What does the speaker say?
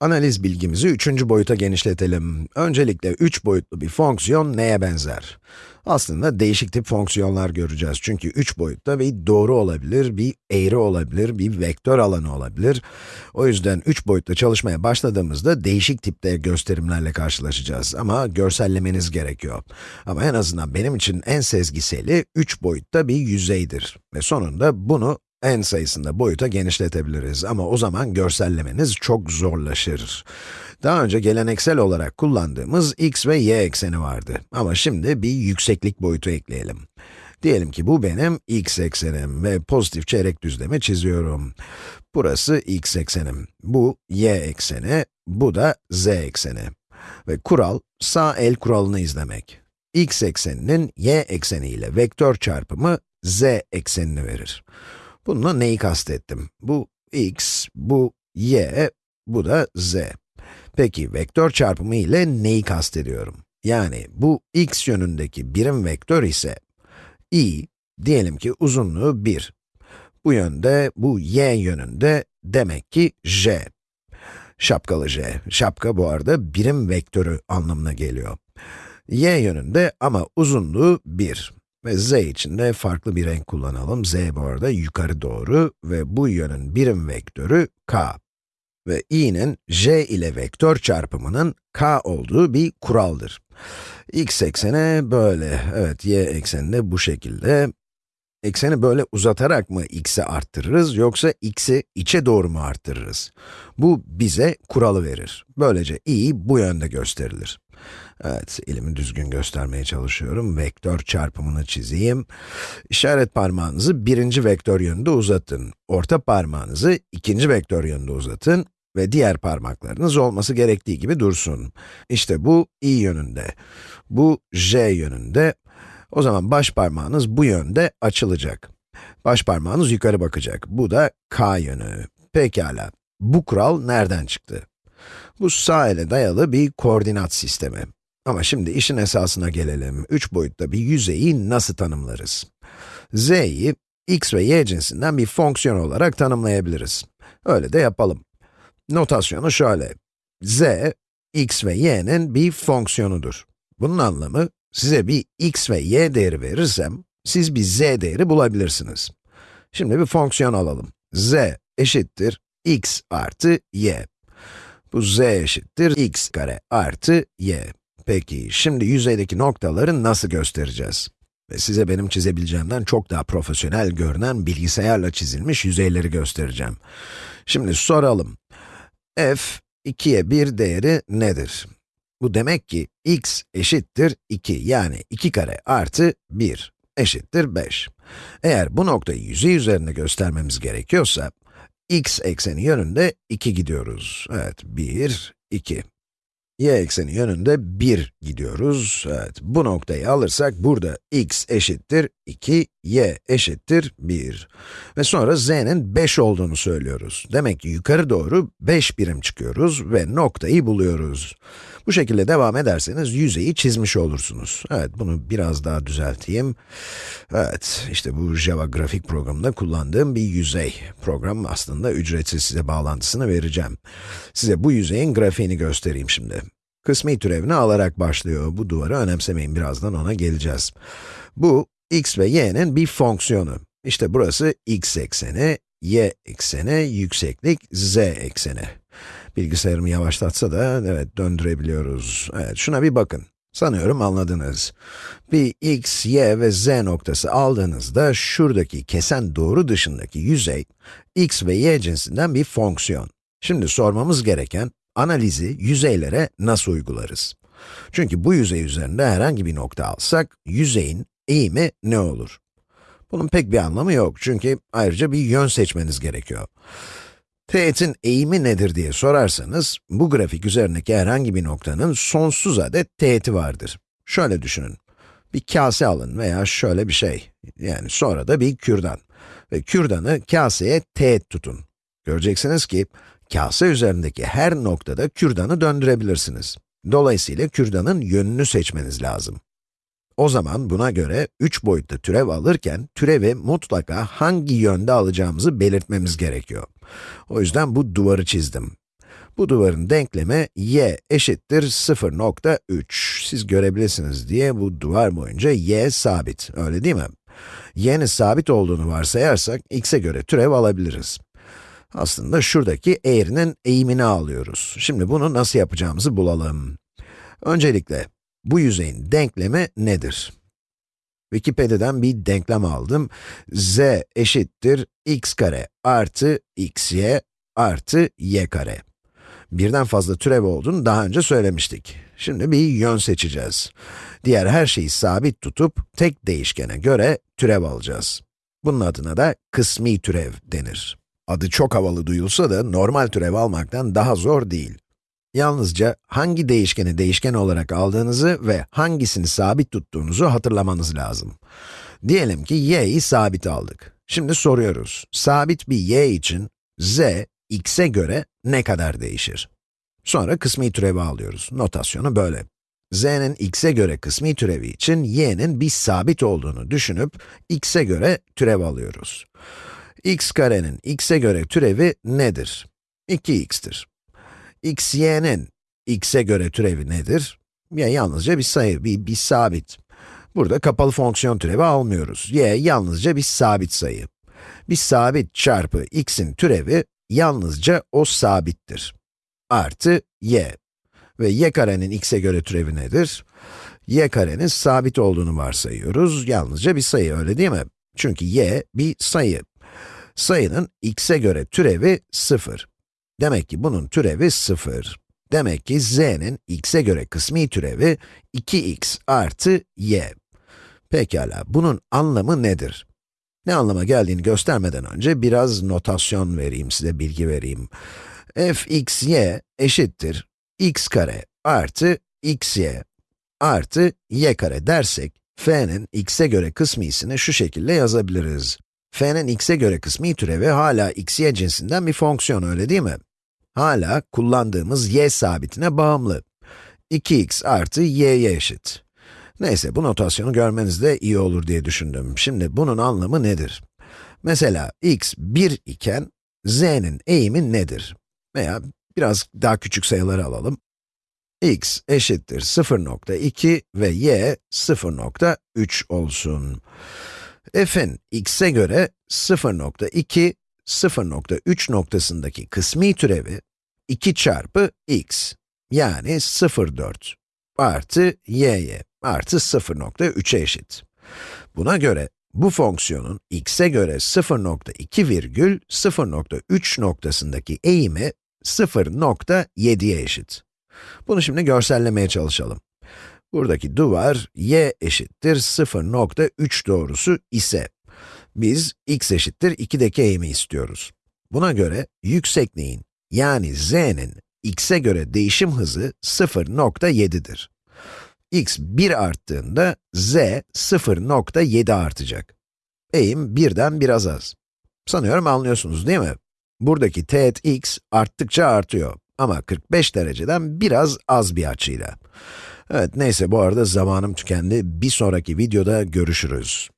Analiz bilgimizi üçüncü boyuta genişletelim. Öncelikle üç boyutlu bir fonksiyon neye benzer? Aslında değişik tip fonksiyonlar göreceğiz. Çünkü üç boyutta bir doğru olabilir, bir eğri olabilir, bir vektör alanı olabilir. O yüzden üç boyutta çalışmaya başladığımızda değişik tipte gösterimlerle karşılaşacağız. Ama görsellemeniz gerekiyor. Ama en azından benim için en sezgiseli üç boyutta bir yüzeydir. Ve sonunda bunu n sayısında boyuta genişletebiliriz ama o zaman görsellemeniz çok zorlaşır. Daha önce geleneksel olarak kullandığımız x ve y ekseni vardı ama şimdi bir yükseklik boyutu ekleyelim. Diyelim ki bu benim x eksenim ve pozitif çeyrek düzlemi çiziyorum. Burası x eksenim, bu y ekseni, bu da z ekseni. Ve kural, sağ el kuralını izlemek. x ekseninin y ekseni ile vektör çarpımı z eksenini verir. Bununla neyi kastettim? Bu x, bu y, bu da z. Peki, vektör çarpımı ile neyi kastediyorum? Yani bu x yönündeki birim vektör ise i, diyelim ki uzunluğu 1. Bu yönde, bu y yönünde demek ki j. Şapkalı j. Şapka bu arada birim vektörü anlamına geliyor. y yönünde ama uzunluğu 1. Ve z için de farklı bir renk kullanalım. z bu arada yukarı doğru ve bu yönün birim vektörü k. Ve i'nin j ile vektör çarpımının k olduğu bir kuraldır. x ekseni böyle, evet y ekseni de bu şekilde. Ekseni böyle uzatarak mı x'i arttırırız yoksa x'i içe doğru mu arttırırız? Bu bize kuralı verir. Böylece i bu yönde gösterilir. Evet, elimi düzgün göstermeye çalışıyorum. Vektör çarpımını çizeyim. İşaret parmağınızı birinci vektör yönünde uzatın. Orta parmağınızı ikinci vektör yönünde uzatın ve diğer parmaklarınız olması gerektiği gibi dursun. İşte bu i yönünde, bu j yönünde. O zaman baş parmağınız bu yönde açılacak. Baş parmağınız yukarı bakacak. Bu da k yönü. Pekala. Bu kural nereden çıktı? Bu sağ ele dayalı bir koordinat sistemi. Ama şimdi işin esasına gelelim. Üç boyutta bir yüzeyi nasıl tanımlarız? z'yi x ve y cinsinden bir fonksiyon olarak tanımlayabiliriz. Öyle de yapalım. Notasyonu şöyle. z, x ve y'nin bir fonksiyonudur. Bunun anlamı, size bir x ve y değeri verirsem, siz bir z değeri bulabilirsiniz. Şimdi bir fonksiyon alalım. z eşittir x artı y. Bu z eşittir x kare artı y. Peki, şimdi yüzeydeki noktaları nasıl göstereceğiz? Ve size benim çizebileceğimden çok daha profesyonel görünen bilgisayarla çizilmiş yüzeyleri göstereceğim. Şimdi soralım. f, 2'ye 1 değeri nedir? Bu demek ki x eşittir 2, yani 2 kare artı 1 eşittir 5. Eğer bu noktayı yüzey üzerinde göstermemiz gerekiyorsa, x ekseni yönünde 2 gidiyoruz. Evet, 1, 2 y ekseni yönünde 1 gidiyoruz. Evet, bu noktayı alırsak burada x eşittir 2, y eşittir 1. Ve sonra z'nin 5 olduğunu söylüyoruz. Demek ki yukarı doğru 5 birim çıkıyoruz ve noktayı buluyoruz. Bu şekilde devam ederseniz yüzeyi çizmiş olursunuz. Evet, bunu biraz daha düzelteyim. Evet, işte bu Java grafik programında kullandığım bir yüzey. Program aslında ücretsiz size bağlantısını vereceğim. Size bu yüzeyin grafiğini göstereyim şimdi. Kısmi türevini alarak başlıyor. Bu duvarı önemsemeyin, birazdan ona geleceğiz. Bu, x ve y'nin bir fonksiyonu. İşte burası x ekseni, y ekseni, yükseklik, z ekseni. Bilgisayarımı yavaşlatsa da, evet, döndürebiliyoruz. Evet, şuna bir bakın. Sanıyorum anladınız. Bir x, y ve z noktası aldığınızda, şuradaki kesen doğru dışındaki yüzey, x ve y cinsinden bir fonksiyon. Şimdi sormamız gereken, analizi yüzeylere nasıl uygularız? Çünkü bu yüzey üzerinde herhangi bir nokta alsak, yüzeyin eğimi ne olur? Bunun pek bir anlamı yok çünkü ayrıca bir yön seçmeniz gerekiyor. Teğetin eğimi nedir diye sorarsanız, bu grafik üzerindeki herhangi bir noktanın sonsuz adet teğeti vardır. Şöyle düşünün, bir kase alın veya şöyle bir şey, yani sonra da bir kürdan. Ve kürdanı kaseye teğet tutun. Göreceksiniz ki, kase üzerindeki her noktada kürdanı döndürebilirsiniz. Dolayısıyla kürdanın yönünü seçmeniz lazım. O zaman buna göre 3 boyutlu türev alırken, türevi mutlaka hangi yönde alacağımızı belirtmemiz gerekiyor. O yüzden bu duvarı çizdim. Bu duvarın denklemi y eşittir 0.3. Siz görebilirsiniz diye bu duvar boyunca y sabit, öyle değil mi? y'nin sabit olduğunu varsayarsak, x'e göre türev alabiliriz. Aslında şuradaki eğrinin eğimini alıyoruz. Şimdi bunu nasıl yapacağımızı bulalım. Öncelikle, bu yüzeyin denklemi nedir? Wikipedia'dan bir denklem aldım. z eşittir x kare artı xy artı y kare. Birden fazla türev olduğunu daha önce söylemiştik. Şimdi bir yön seçeceğiz. Diğer her şeyi sabit tutup, tek değişkene göre türev alacağız. Bunun adına da kısmi türev denir. Adı çok havalı duyulsa da normal türev almaktan daha zor değil. Yalnızca hangi değişkeni değişken olarak aldığınızı ve hangisini sabit tuttuğunuzu hatırlamanız lazım. Diyelim ki y'yi sabit aldık. Şimdi soruyoruz, sabit bir y için z, x'e göre ne kadar değişir? Sonra kısmi türevi alıyoruz. Notasyonu böyle. z'nin x'e göre kısmi türevi için y'nin bir sabit olduğunu düşünüp x'e göre türev alıyoruz. x karenin x'e göre türevi nedir? 2x'tir x, y'nin x'e göre türevi nedir? Ya yalnızca bir sayı, bir, bir sabit. Burada kapalı fonksiyon türevi almıyoruz. y yalnızca bir sabit sayı. Bir sabit çarpı x'in türevi yalnızca o sabittir. Artı y. Ve y karenin x'e göre türevi nedir? y karenin sabit olduğunu varsayıyoruz. Yalnızca bir sayı, öyle değil mi? Çünkü y bir sayı. Sayının x'e göre türevi 0. Demek ki bunun türevi 0. Demek ki z'nin x'e göre kısmi türevi 2x artı y. Pekala, bunun anlamı nedir? Ne anlama geldiğini göstermeden önce biraz notasyon vereyim, size bilgi vereyim. f x y eşittir x kare artı xy artı y kare dersek, f'nin x'e göre kısmisini şu şekilde yazabiliriz. f'nin x'e göre kısmi türevi hala xy cinsinden bir fonksiyon, öyle değil mi? Hala kullandığımız y sabitine bağımlı. 2x artı y'ye eşit. Neyse, bu notasyonu görmeniz de iyi olur diye düşündüm. Şimdi bunun anlamı nedir? Mesela x 1 iken, z'nin eğimi nedir? Veya biraz daha küçük sayıları alalım. x eşittir 0.2 ve y 0.3 olsun. f'in x'e göre 0.2, 0.3 noktasındaki kısmi türevi 2 çarpı x, yani 0.4 artı y'ye artı 0.3'e eşit. Buna göre, bu fonksiyonun x'e göre 0.2 virgül 0.3 noktasındaki eğimi 0.7'ye eşit. Bunu şimdi görsellemeye çalışalım. Buradaki duvar y eşittir 0.3 doğrusu ise, biz x eşittir 2'deki eğimi istiyoruz. Buna göre yüksekliğin yani z'nin x'e göre değişim hızı 0.7'dir. x 1 arttığında z 0.7 artacak. Eğim birden biraz az. Sanıyorum anlıyorsunuz değil mi? Buradaki teğet x arttıkça artıyor ama 45 dereceden biraz az bir açıyla. Evet, neyse bu arada zamanım tükendi. Bir sonraki videoda görüşürüz.